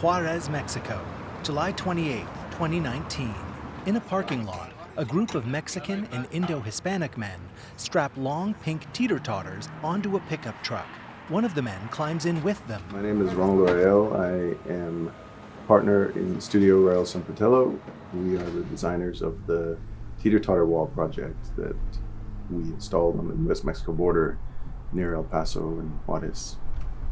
Juarez, Mexico, July 28, 2019. In a parking lot, a group of Mexican and Indo-Hispanic men strap long pink teeter-totters onto a pickup truck. One of the men climbs in with them. My name is Ronald Rael. I am partner in Studio Rael San Fratello. We are the designers of the teeter-totter wall project that we installed on the U.S.-Mexico border near El Paso and Juarez.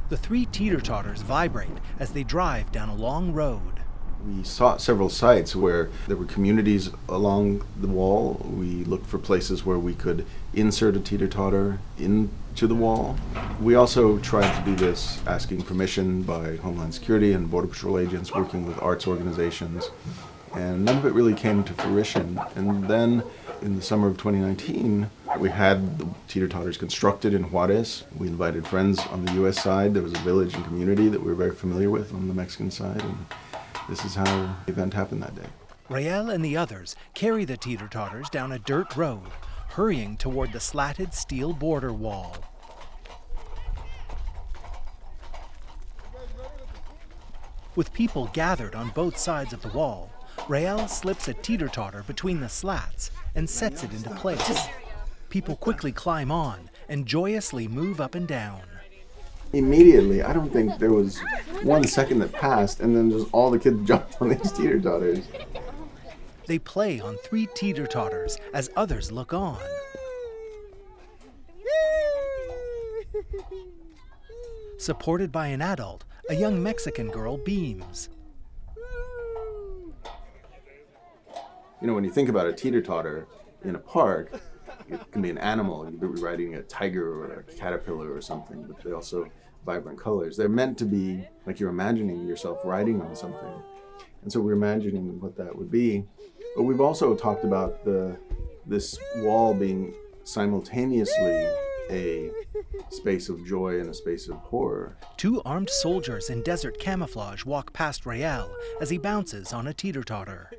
The three teeter-totters vibrate as they drive down a long road. We sought several sites where there were communities along the wall. We looked for places where we could insert a teeter-totter into the wall. We also tried to do this asking permission by Homeland Security and Border Patrol agents working with arts organizations. And none of it really came to fruition. And then in the summer of 2019, we had the teeter-totters constructed in Juarez. We invited friends on the U.S. side. There was a village and community that we were very familiar with on the Mexican side. And this is how the event happened that day. Rael and the others carry the teeter-totters down a dirt road, hurrying toward the slatted steel border wall. With people gathered on both sides of the wall, Rael slips a teeter-totter between the slats and sets it into place. People quickly climb on and joyously move up and down immediately, I don't think there was one second that passed, and then just all the kids jumped on these teeter totters. They play on three teeter totters as others look on. Supported by an adult, a young Mexican girl beams. You know, when you think about a teeter totter in a park, it can be an animal. You could be riding a tiger or a caterpillar or something, but they also vibrant colors. They're meant to be like you're imagining yourself riding on something. And so we're imagining what that would be. But we've also talked about the this wall being simultaneously a space of joy and a space of horror. Two armed soldiers in desert camouflage walk past Rael as he bounces on a teeter-totter.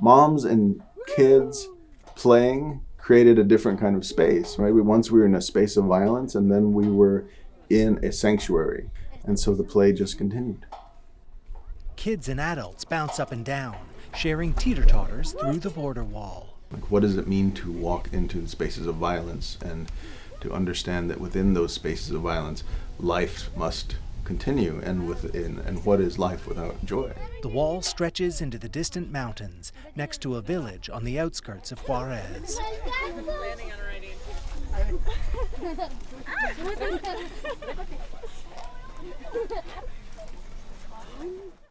Moms and kids playing created a different kind of space, right? We, once we were in a space of violence and then we were in a sanctuary. And so the play just continued. Kids and adults bounce up and down, sharing teeter-totters through the border wall. Like what does it mean to walk into spaces of violence and to understand that within those spaces of violence, life must continue and within and what is life without joy? The wall stretches into the distant mountains next to a village on the outskirts of Juarez